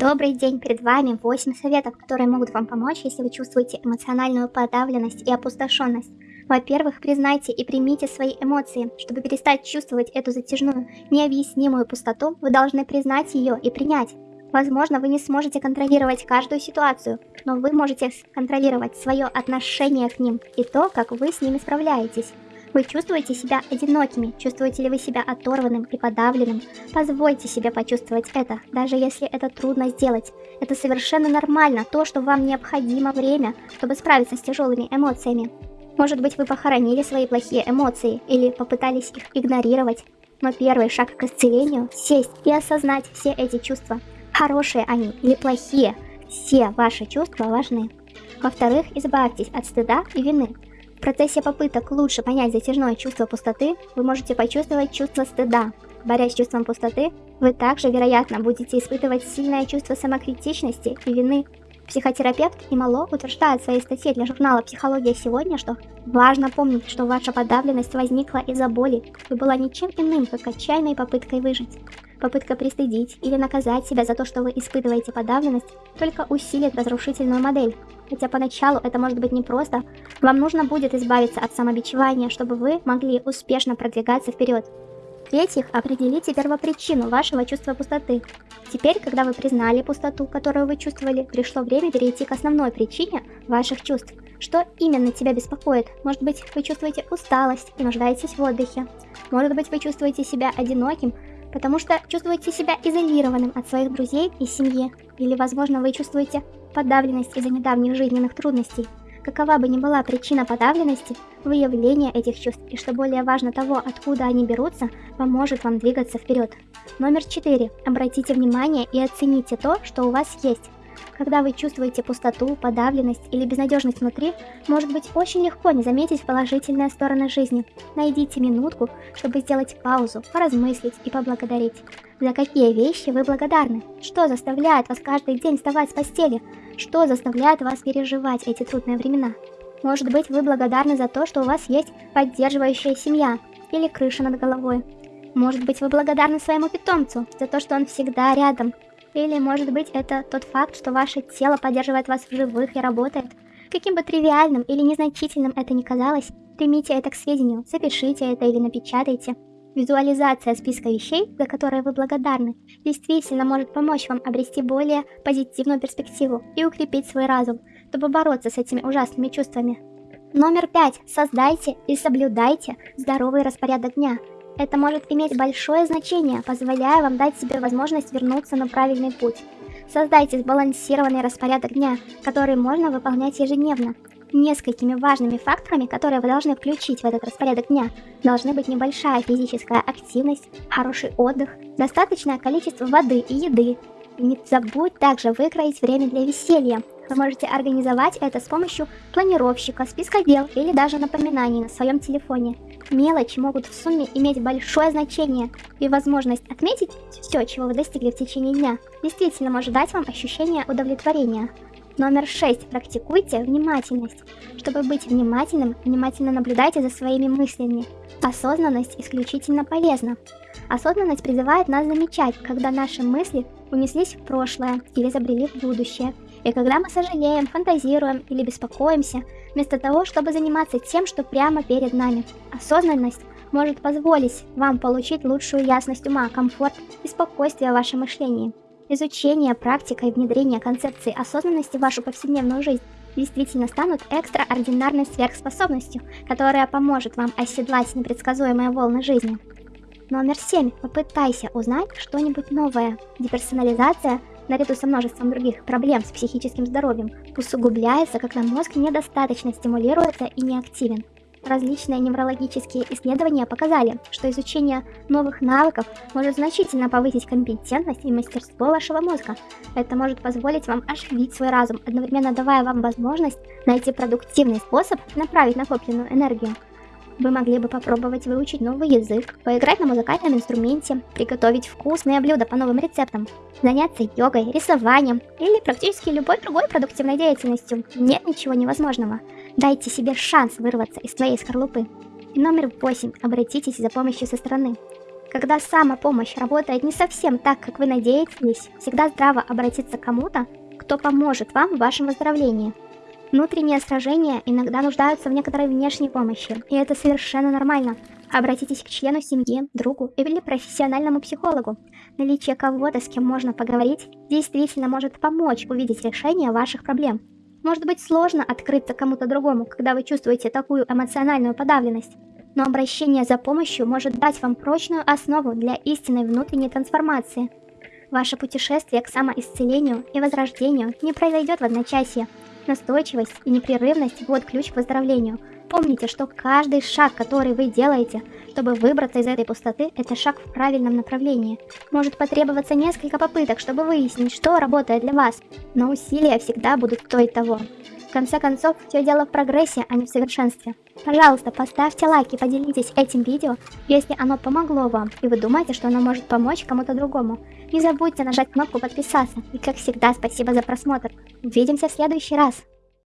Добрый день, перед вами 8 советов, которые могут вам помочь, если вы чувствуете эмоциональную подавленность и опустошенность. Во-первых, признайте и примите свои эмоции. Чтобы перестать чувствовать эту затяжную, необъяснимую пустоту, вы должны признать ее и принять. Возможно, вы не сможете контролировать каждую ситуацию, но вы можете контролировать свое отношение к ним и то, как вы с ними справляетесь. Вы чувствуете себя одинокими? Чувствуете ли вы себя оторванным и подавленным? Позвольте себе почувствовать это, даже если это трудно сделать. Это совершенно нормально, то, что вам необходимо время, чтобы справиться с тяжелыми эмоциями. Может быть, вы похоронили свои плохие эмоции или попытались их игнорировать. Но первый шаг к исцелению – сесть и осознать все эти чувства. Хорошие они или плохие, все ваши чувства важны. Во-вторых, избавьтесь от стыда и вины. В процессе попыток лучше понять затяжное чувство пустоты, вы можете почувствовать чувство стыда. Борясь с чувством пустоты, вы также, вероятно, будете испытывать сильное чувство самокритичности и вины. Психотерапевт Имало утверждает в своей статье для журнала «Психология сегодня», что важно помнить, что ваша подавленность возникла из-за боли и была ничем иным, как отчаянной попыткой выжить. Попытка пристыдить или наказать себя за то, что вы испытываете подавленность, только усилит разрушительную модель. Хотя поначалу это может быть непросто, вам нужно будет избавиться от самобичевания, чтобы вы могли успешно продвигаться вперед. В-третьих, определите первопричину вашего чувства пустоты. Теперь, когда вы признали пустоту, которую вы чувствовали, пришло время перейти к основной причине ваших чувств. Что именно тебя беспокоит? Может быть, вы чувствуете усталость и нуждаетесь в отдыхе. Может быть, вы чувствуете себя одиноким, потому что чувствуете себя изолированным от своих друзей и семьи. Или, возможно, вы чувствуете подавленность из-за недавних жизненных трудностей. Какова бы ни была причина подавленности, выявление этих чувств и, что более важно того, откуда они берутся, поможет вам двигаться вперед. Номер 4. Обратите внимание и оцените то, что у вас есть. Когда вы чувствуете пустоту, подавленность или безнадежность внутри, может быть очень легко не заметить положительные стороны жизни. Найдите минутку, чтобы сделать паузу, поразмыслить и поблагодарить. За какие вещи вы благодарны? Что заставляет вас каждый день вставать с постели? Что заставляет вас переживать эти трудные времена? Может быть, вы благодарны за то, что у вас есть поддерживающая семья или крыша над головой. Может быть, вы благодарны своему питомцу за то, что он всегда рядом или, может быть, это тот факт, что ваше тело поддерживает вас в живых и работает. Каким бы тривиальным или незначительным это ни казалось, примите это к сведению, запишите это или напечатайте. Визуализация списка вещей, за которые вы благодарны, действительно может помочь вам обрести более позитивную перспективу и укрепить свой разум, чтобы бороться с этими ужасными чувствами. Номер пять. Создайте и соблюдайте здоровый распорядок дня, это может иметь большое значение, позволяя вам дать себе возможность вернуться на правильный путь. Создайте сбалансированный распорядок дня, который можно выполнять ежедневно. Несколькими важными факторами, которые вы должны включить в этот распорядок дня, должны быть небольшая физическая активность, хороший отдых, достаточное количество воды и еды. Не забудь также выкроить время для веселья. Вы можете организовать это с помощью планировщика, списка дел или даже напоминаний на своем телефоне. Мелочи могут в сумме иметь большое значение, и возможность отметить все, чего вы достигли в течение дня, действительно может дать вам ощущение удовлетворения. Номер 6. Практикуйте внимательность. Чтобы быть внимательным, внимательно наблюдайте за своими мыслями. Осознанность исключительно полезна. Осознанность призывает нас замечать, когда наши мысли унеслись в прошлое или забрели в будущее. И когда мы сожалеем, фантазируем или беспокоимся, вместо того, чтобы заниматься тем, что прямо перед нами. Осознанность может позволить вам получить лучшую ясность ума, комфорт и спокойствие в вашем мышлении. Изучение, практика и внедрение концепции осознанности в вашу повседневную жизнь действительно станут экстраординарной сверхспособностью, которая поможет вам оседлать непредсказуемые волны жизни. Номер 7. Попытайся узнать что-нибудь новое. Деперсонализация наряду со множеством других проблем с психическим здоровьем, усугубляется, когда мозг недостаточно стимулируется и неактивен. Различные неврологические исследования показали, что изучение новых навыков может значительно повысить компетентность и мастерство вашего мозга. Это может позволить вам оживить свой разум, одновременно давая вам возможность найти продуктивный способ направить накопленную энергию. Вы могли бы попробовать выучить новый язык, поиграть на музыкальном инструменте, приготовить вкусные блюда по новым рецептам, заняться йогой, рисованием или практически любой другой продуктивной деятельностью. Нет ничего невозможного. Дайте себе шанс вырваться из своей скорлупы. Номер 8. Обратитесь за помощью со стороны. Когда самопомощь работает не совсем так, как вы надеетесь, всегда здраво обратиться к кому-то, кто поможет вам в вашем выздоровлении. Внутренние сражения иногда нуждаются в некоторой внешней помощи, и это совершенно нормально. Обратитесь к члену семьи, другу или профессиональному психологу. Наличие кого-то, с кем можно поговорить, действительно может помочь увидеть решение ваших проблем. Может быть сложно открыться кому-то другому, когда вы чувствуете такую эмоциональную подавленность, но обращение за помощью может дать вам прочную основу для истинной внутренней трансформации. Ваше путешествие к самоисцелению и возрождению не произойдет в одночасье. Настойчивость и непрерывность – вот ключ к выздоровлению – Помните, что каждый шаг, который вы делаете, чтобы выбраться из этой пустоты, это шаг в правильном направлении. Может потребоваться несколько попыток, чтобы выяснить, что работает для вас, но усилия всегда будут стоить того. В конце концов, все дело в прогрессе, а не в совершенстве. Пожалуйста, поставьте лайк и поделитесь этим видео, если оно помогло вам, и вы думаете, что оно может помочь кому-то другому. Не забудьте нажать кнопку подписаться, и как всегда, спасибо за просмотр. Увидимся в следующий раз.